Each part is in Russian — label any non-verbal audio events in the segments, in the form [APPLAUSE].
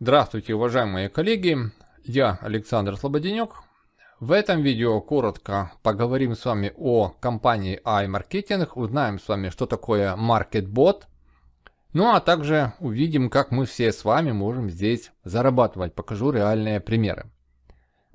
Здравствуйте, уважаемые коллеги! Я Александр Слободенек. В этом видео коротко поговорим с вами о компании iMarketing, узнаем с вами, что такое MarketBot, ну а также увидим, как мы все с вами можем здесь зарабатывать. Покажу реальные примеры.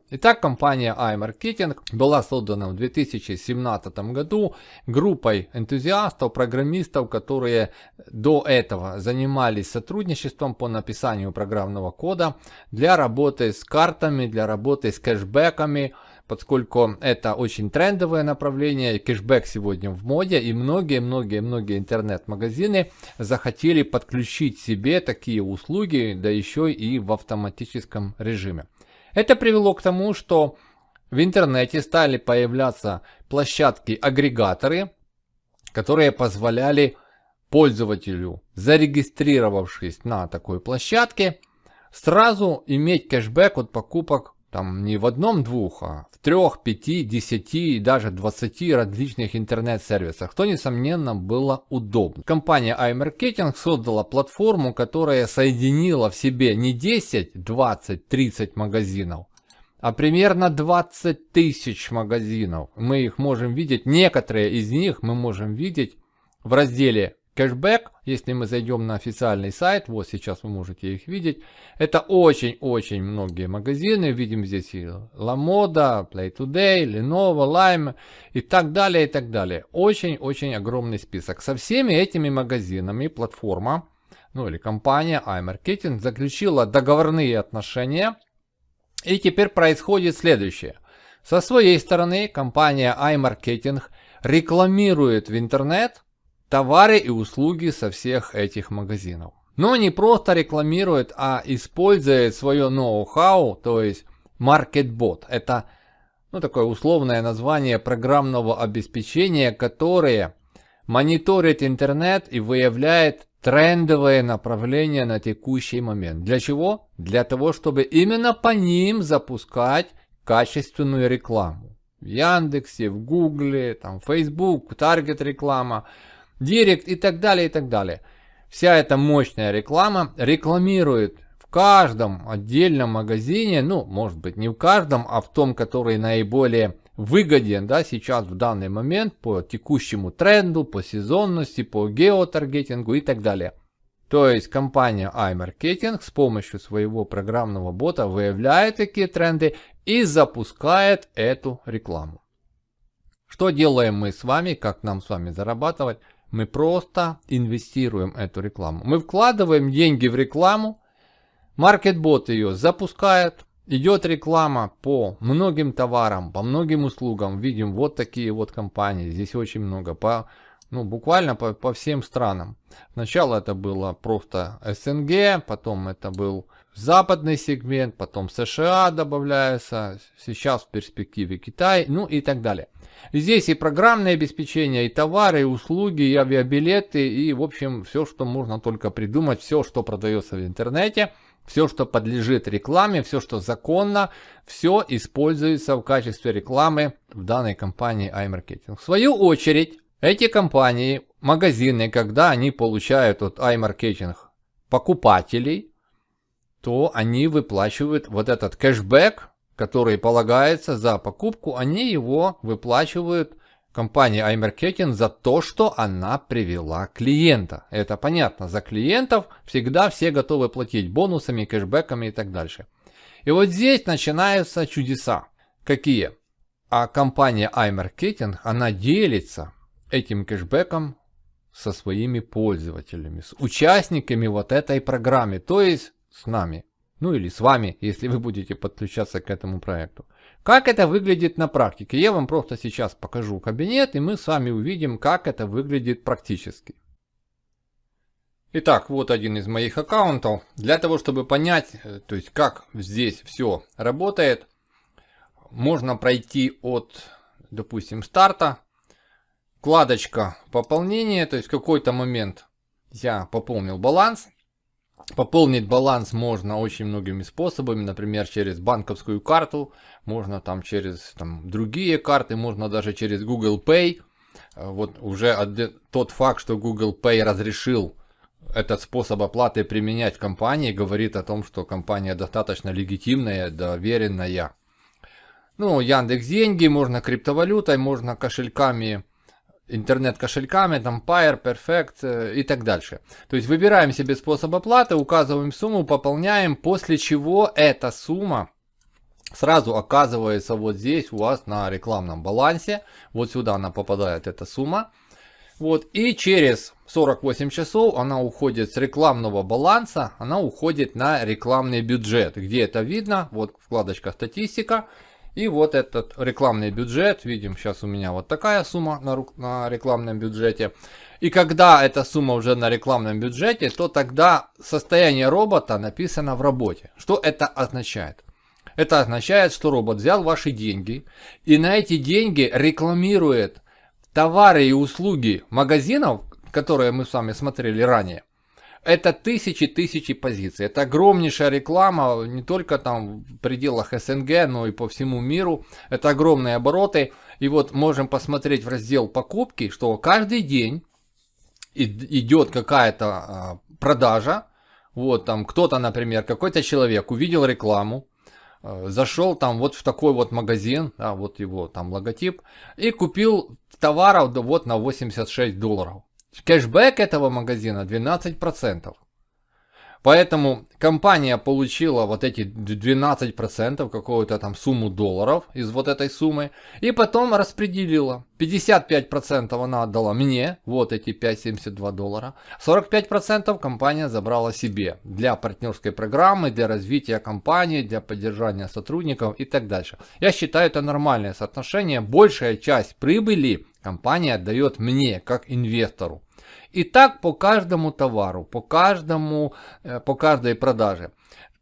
Итак, компания iMarketing была создана в 2017 году группой энтузиастов, программистов, которые до этого занимались сотрудничеством по написанию программного кода для работы с картами, для работы с кэшбэками, поскольку это очень трендовое направление, кэшбэк сегодня в моде, и многие-многие-многие интернет-магазины захотели подключить себе такие услуги, да еще и в автоматическом режиме. Это привело к тому, что в интернете стали появляться площадки-агрегаторы, которые позволяли пользователю, зарегистрировавшись на такой площадке, сразу иметь кэшбэк от покупок там не в одном-двух, а в трех, пяти, десяти и даже двадцати различных интернет-сервисах, что несомненно было удобно. Компания iMarketing создала платформу, которая соединила в себе не 10, 20, 30 магазинов, а примерно 20 тысяч магазинов. Мы их можем видеть, некоторые из них мы можем видеть в разделе кэшбэк, если мы зайдем на официальный сайт, вот сейчас вы можете их видеть, это очень-очень многие магазины, видим здесь и LaModa, Play Today, Lenovo, Lime и так далее, и так далее. Очень-очень огромный список. Со всеми этими магазинами платформа, ну или компания iMarketing заключила договорные отношения, и теперь происходит следующее. Со своей стороны компания iMarketing рекламирует в интернет товары и услуги со всех этих магазинов. Но не просто рекламирует, а использует свое ноу-хау, то есть MarketBot. Это ну, такое условное название программного обеспечения, которое мониторит интернет и выявляет трендовые направления на текущий момент. Для чего? Для того, чтобы именно по ним запускать качественную рекламу. В Яндексе, в Гугле, там, Facebook, Таргет реклама – Директ и так далее, и так далее. Вся эта мощная реклама рекламирует в каждом отдельном магазине, ну, может быть, не в каждом, а в том, который наиболее выгоден, да, сейчас в данный момент по текущему тренду, по сезонности, по геотаргетингу и так далее. То есть компания iMarketing с помощью своего программного бота выявляет такие тренды и запускает эту рекламу. Что делаем мы с вами, как нам с вами зарабатывать? Мы просто инвестируем эту рекламу. Мы вкладываем деньги в рекламу, маркетбот ее запускает, идет реклама по многим товарам, по многим услугам. Видим вот такие вот компании, здесь очень много, по, ну, буквально по, по всем странам. Сначала это было просто СНГ, потом это был западный сегмент, потом США добавляется, сейчас в перспективе Китай, ну и так далее. Здесь и программное обеспечение, и товары, и услуги, и авиабилеты, и в общем все, что можно только придумать, все, что продается в интернете, все, что подлежит рекламе, все, что законно, все используется в качестве рекламы в данной компании iMarketing. В свою очередь, эти компании, магазины, когда они получают от iMarketing покупателей, то они выплачивают вот этот кэшбэк, который полагается за покупку, они его выплачивают компании iMarketing за то, что она привела клиента. Это понятно, за клиентов всегда все готовы платить бонусами, кэшбэками и так дальше. И вот здесь начинаются чудеса. Какие? А компания iMarketing, она делится этим кэшбэком со своими пользователями, с участниками вот этой программы, то есть с нами. Ну или с вами, [LAUGHS] если вы будете подключаться к этому проекту. Как это выглядит на практике? Я вам просто сейчас покажу кабинет, и мы с вами увидим, как это выглядит практически. Итак, вот один из моих аккаунтов. Для того, чтобы понять, э, то есть как здесь все работает, можно пройти от, допустим, старта, вкладочка пополнения, то есть в какой-то момент я пополнил баланс, Пополнить баланс можно очень многими способами, например, через банковскую карту, можно там через там, другие карты, можно даже через Google Pay. Э, вот уже тот факт, что Google Pay разрешил этот способ оплаты применять компании, говорит о том, что компания достаточно легитимная, доверенная. Ну, Яндекс деньги, можно криптовалютой, можно кошельками интернет-кошельками, там Pair, Perfect э, и так дальше. То есть выбираем себе способ оплаты, указываем сумму, пополняем, после чего эта сумма сразу оказывается вот здесь у вас на рекламном балансе. Вот сюда она попадает, эта сумма. Вот, и через 48 часов она уходит с рекламного баланса, она уходит на рекламный бюджет. Где это видно? Вот вкладочка статистика. И вот этот рекламный бюджет, видим, сейчас у меня вот такая сумма на, на рекламном бюджете. И когда эта сумма уже на рекламном бюджете, то тогда состояние робота написано в работе. Что это означает? Это означает, что робот взял ваши деньги и на эти деньги рекламирует товары и услуги магазинов, которые мы с вами смотрели ранее. Это тысячи-тысячи позиций. Это огромнейшая реклама, не только там в пределах СНГ, но и по всему миру. Это огромные обороты. И вот можем посмотреть в раздел покупки, что каждый день идет какая-то а, продажа. Вот там кто-то, например, какой-то человек увидел рекламу, а, зашел там вот в такой вот магазин, да, вот его там логотип, и купил товаров вот на 86 долларов. Кэшбэк этого магазина 12%. Поэтому компания получила вот эти 12%, какую-то там сумму долларов из вот этой суммы. И потом распределила. 55% она отдала мне, вот эти 5,72 доллара. 45% компания забрала себе для партнерской программы, для развития компании, для поддержания сотрудников и так дальше. Я считаю это нормальное соотношение. Большая часть прибыли компания отдает мне, как инвестору. И так по каждому товару, по каждому, э, по каждой продаже.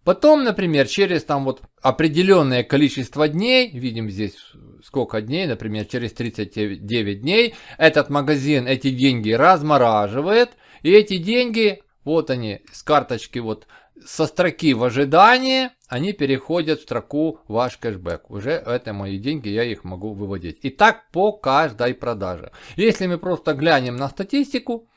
Потом, например, через там вот определенное количество дней, видим здесь сколько дней, например, через 39 дней, этот магазин эти деньги размораживает, и эти деньги, вот они, с карточки вот со строки в ожидании, они переходят в строку ваш кэшбэк. Уже это мои деньги, я их могу выводить. И так по каждой продаже. Если мы просто глянем на статистику,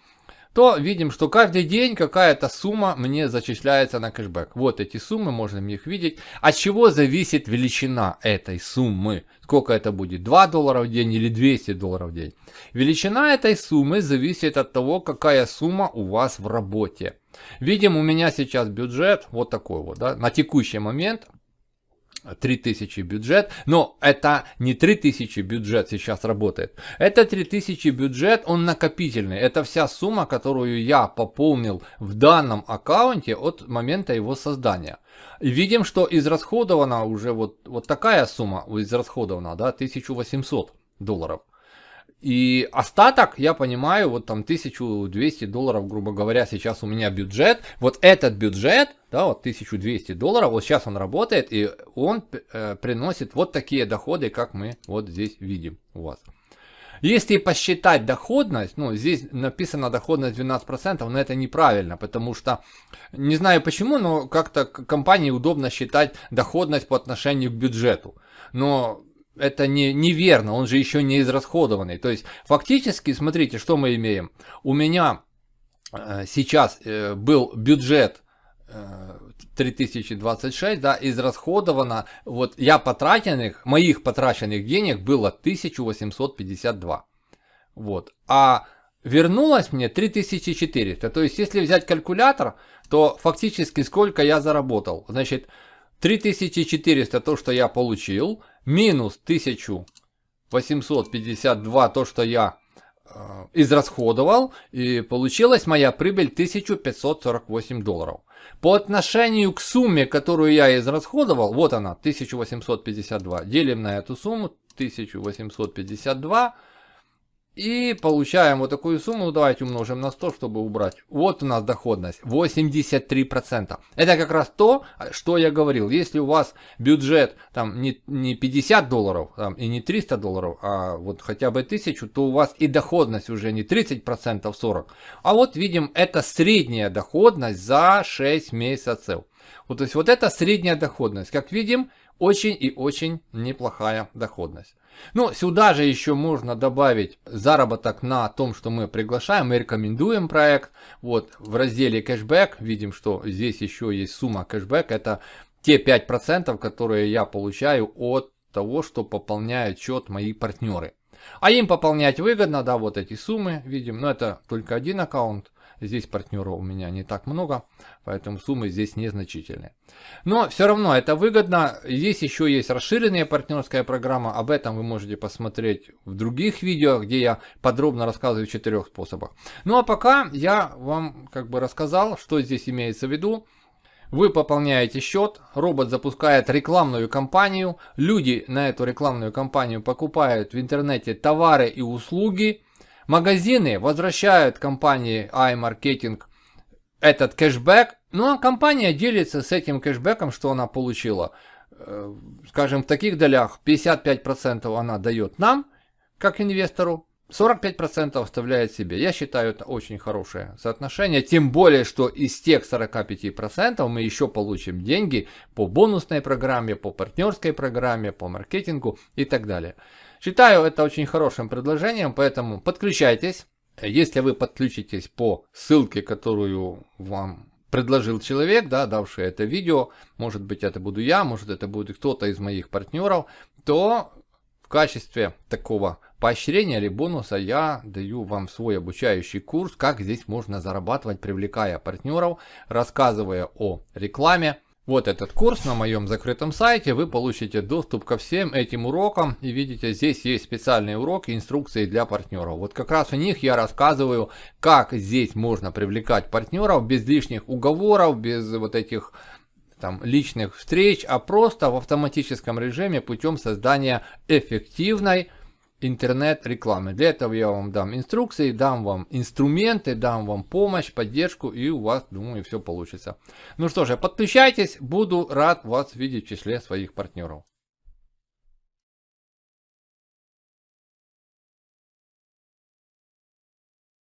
то видим, что каждый день какая-то сумма мне зачисляется на кэшбэк. Вот эти суммы, можно их видеть. От чего зависит величина этой суммы? Сколько это будет? 2 доллара в день или 200 долларов в день? Величина этой суммы зависит от того, какая сумма у вас в работе. Видим, у меня сейчас бюджет вот такой вот, да, на текущий момент 3000 бюджет, но это не 3000 бюджет сейчас работает. Это 3000 бюджет, он накопительный. Это вся сумма, которую я пополнил в данном аккаунте от момента его создания. И видим, что израсходована уже вот, вот такая сумма, израсходована, да, 1800 долларов. И остаток, я понимаю, вот там 1200 долларов, грубо говоря, сейчас у меня бюджет. Вот этот бюджет, да, вот 1200 долларов, вот сейчас он работает, и он э, приносит вот такие доходы, как мы вот здесь видим у вас. Если посчитать доходность, ну здесь написано доходность 12%, но это неправильно, потому что, не знаю почему, но как-то компании удобно считать доходность по отношению к бюджету. Но это не, неверно, он же еще не израсходованный. То есть фактически, смотрите, что мы имеем. У меня э, сейчас э, был бюджет э, 3026, да, израсходовано, вот я потраченных, моих потраченных денег было 1852. Вот. А вернулось мне 3400. То есть, если взять калькулятор, то фактически сколько я заработал. Значит, 3400 то, что я получил, минус 1852 то, что я э, израсходовал, и получилась моя прибыль 1548 долларов. По отношению к сумме, которую я израсходовал, вот она, 1852, делим на эту сумму, 1852, И получаем вот такую сумму, ну, давайте умножим на 100, чтобы убрать. Вот у нас доходность 83%. Это как раз то, что я говорил. Если у вас бюджет там не, не 50 долларов там, и не 300 долларов, а вот хотя бы 1000, то у вас и доходность уже не 30%, 40%. А вот видим, это средняя доходность за 6 месяцев. Вот, то есть вот это средняя доходность. Как видим, очень и очень неплохая доходность. Ну, сюда же еще можно добавить заработок на том, что мы приглашаем, мы рекомендуем проект. Вот в разделе кэшбэк видим, что здесь еще есть сумма кэшбэк. Это те 5%, которые я получаю от того, что пополняют счет мои партнеры. А им пополнять выгодно, да, вот эти суммы видим, но это только один аккаунт. Здесь партнеров у меня не так много, поэтому суммы здесь незначительные. Но все равно это выгодно. Здесь еще есть расширенная партнерская программа. Об этом вы можете посмотреть в других видео, где я подробно рассказываю в четырех способах. Ну а пока я вам как бы рассказал, что здесь имеется в виду. Вы пополняете счет, робот запускает рекламную кампанию, люди на эту рекламную кампанию покупают в интернете товары и услуги, Магазины возвращают компании iMarketing этот кэшбэк, ну а компания делится с этим кэшбэком, что она получила. Э, скажем, в таких долях 55% она дает нам, как инвестору, 45% оставляет себе. Я считаю это очень хорошее соотношение. Тем более, что из тех 45% мы еще получим деньги по бонусной программе, по партнерской программе, по маркетингу и так далее. Считаю это очень хорошим предложением, поэтому подключайтесь. Если вы подключитесь по ссылке, которую вам предложил человек, да, давший это видео, может быть это буду я, может это будет кто-то из моих партнеров, то в качестве такого поощрения или бонуса я даю вам свой обучающий курс, как здесь можно зарабатывать, привлекая партнеров, рассказывая о рекламе, вот этот курс на моем закрытом сайте, вы получите доступ ко всем этим урокам. И видите, здесь есть специальные уроки, инструкции для партнеров. Вот как раз в них я рассказываю, как здесь можно привлекать партнеров без лишних уговоров, без вот этих там личных встреч, а просто в автоматическом режиме путем создания эффективной интернет-рекламы. Для этого я вам дам инструкции, дам вам инструменты, дам вам помощь, поддержку и у вас, думаю, все получится. Ну что же, подключайтесь, буду рад вас видеть в числе своих партнеров.